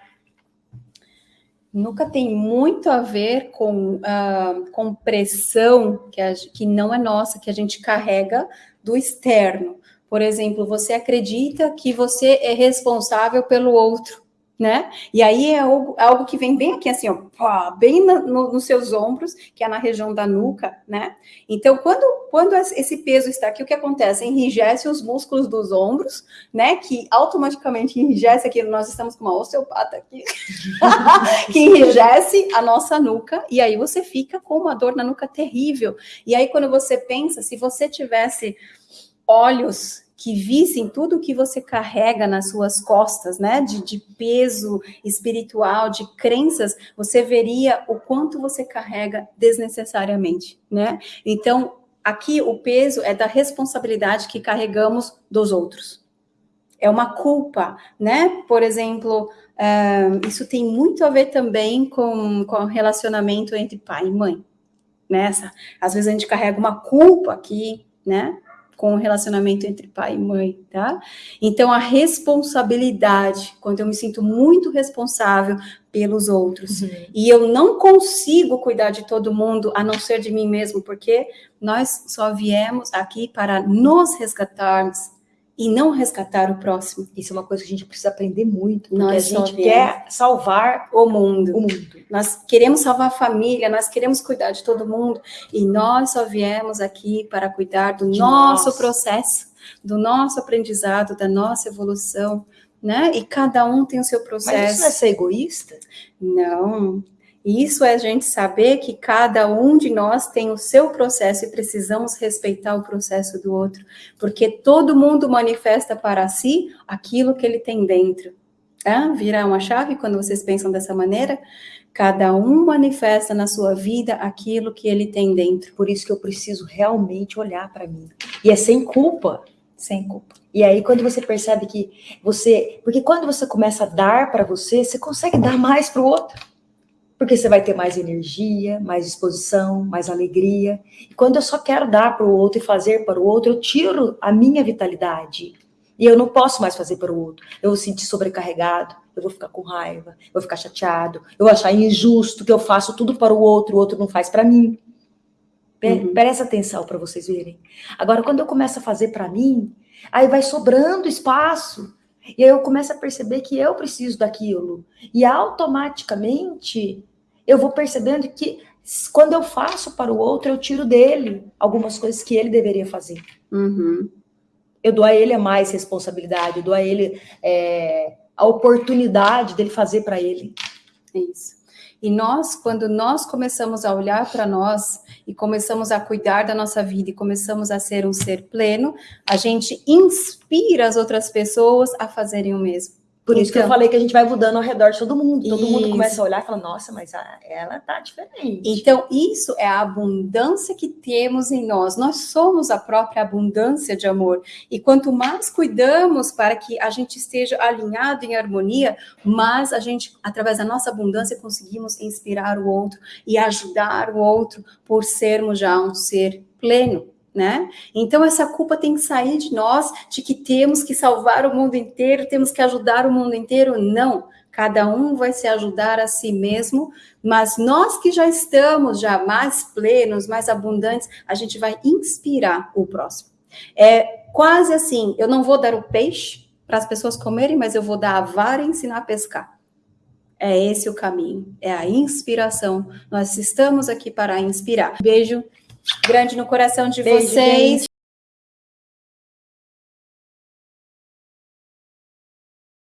Nuca tem muito a ver com, uh, com pressão que, a, que não é nossa, que a gente carrega do externo. Por exemplo, você acredita que você é responsável pelo outro né? E aí é algo, é algo que vem bem aqui, assim, ó, pá, bem na, no, nos seus ombros, que é na região da nuca, né? Então, quando, quando esse peso está aqui, o que acontece? Enrijece os músculos dos ombros, né? Que automaticamente enrijece aqui, nós estamos com uma osteopata aqui, <laughs> que enrijece a nossa nuca, e aí você fica com uma dor na nuca terrível. E aí, quando você pensa, se você tivesse olhos que vissem tudo que você carrega nas suas costas, né, de, de, peso espiritual, de crenças, você veria o quanto você carrega desnecessariamente, né? Então, aqui o peso é da responsabilidade que carregamos dos outros. É uma culpa, né? Por exemplo, uh, isso tem muito a ver também com, com o relacionamento entre pai e mãe. Nessa, né? às vezes a gente carrega uma culpa aqui, né? Com o relacionamento entre pai e mãe, tá? Então, a responsabilidade, quando eu me sinto muito responsável pelos outros, uhum. e eu não consigo cuidar de todo mundo, a não ser de mim mesmo, porque nós só viemos aqui para nos resgatarmos, e não resgatar o próximo. Isso é uma coisa que a gente precisa aprender muito, porque nós a gente quer salvar o mundo. o mundo. Nós queremos salvar a família, nós queremos cuidar de todo mundo, e nós só viemos aqui para cuidar do de nosso nós. processo, do nosso aprendizado, da nossa evolução, né? E cada um tem o seu processo. Mas isso não é ser egoísta? Não. Isso é a gente saber que cada um de nós tem o seu processo e precisamos respeitar o processo do outro, porque todo mundo manifesta para si aquilo que ele tem dentro. Tá? Virar uma chave quando vocês pensam dessa maneira? Cada um manifesta na sua vida aquilo que ele tem dentro. Por isso que eu preciso realmente olhar para mim. E é sem culpa. Sem culpa. E aí, quando você percebe que você. Porque quando você começa a dar para você, você consegue dar mais para o outro porque você vai ter mais energia, mais disposição, mais alegria. E quando eu só quero dar para o outro e fazer para o outro, eu tiro a minha vitalidade. E eu não posso mais fazer para o outro. Eu vou sentir sobrecarregado, eu vou ficar com raiva, eu vou ficar chateado, eu vou achar injusto que eu faço tudo para o outro, o outro não faz para mim. Uhum. Presta atenção para vocês verem. Agora, quando eu começo a fazer para mim, aí vai sobrando espaço e aí eu começo a perceber que eu preciso daquilo. E automaticamente eu vou percebendo que quando eu faço para o outro, eu tiro dele algumas coisas que ele deveria fazer. Uhum. Eu dou a ele a mais responsabilidade, eu dou a ele é, a oportunidade dele fazer para ele. Isso. E nós, quando nós começamos a olhar para nós e começamos a cuidar da nossa vida e começamos a ser um ser pleno, a gente inspira as outras pessoas a fazerem o mesmo. Por então, isso que eu então. falei que a gente vai mudando ao redor de todo mundo. Todo isso. mundo começa a olhar e fala, nossa, mas a, ela tá diferente. Então, isso é a abundância que temos em nós. Nós somos a própria abundância de amor. E quanto mais cuidamos para que a gente esteja alinhado em harmonia, mais a gente, através da nossa abundância, conseguimos inspirar o outro e ajudar o outro por sermos já um ser pleno né? Então essa culpa tem que sair de nós, de que temos que salvar o mundo inteiro, temos que ajudar o mundo inteiro. Não, cada um vai se ajudar a si mesmo, mas nós que já estamos já mais plenos, mais abundantes, a gente vai inspirar o próximo. É quase assim, eu não vou dar o peixe para as pessoas comerem, mas eu vou dar a vara e ensinar a pescar. É esse o caminho, é a inspiração. Nós estamos aqui para inspirar. Beijo grande no coração de Beijo, vocês.